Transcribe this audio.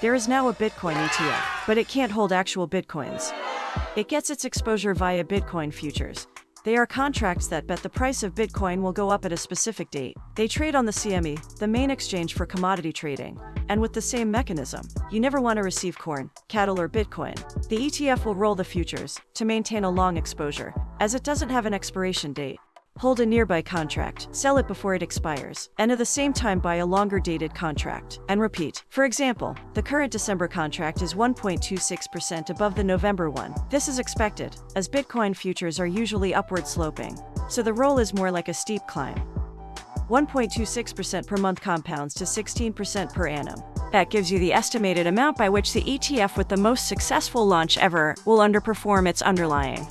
There is now a Bitcoin ETF, but it can't hold actual Bitcoins. It gets its exposure via Bitcoin futures. They are contracts that bet the price of Bitcoin will go up at a specific date. They trade on the CME, the main exchange for commodity trading, and with the same mechanism. You never want to receive corn, cattle, or Bitcoin. The ETF will roll the futures to maintain a long exposure, as it doesn't have an expiration date. Hold a nearby contract, sell it before it expires, and at the same time buy a longer dated contract, and repeat. For example, the current December contract is 1.26% above the November one. This is expected, as Bitcoin futures are usually upward sloping, so the roll is more like a steep climb. 1.26% per month compounds to 16% per annum. That gives you the estimated amount by which the ETF with the most successful launch ever will underperform its underlying.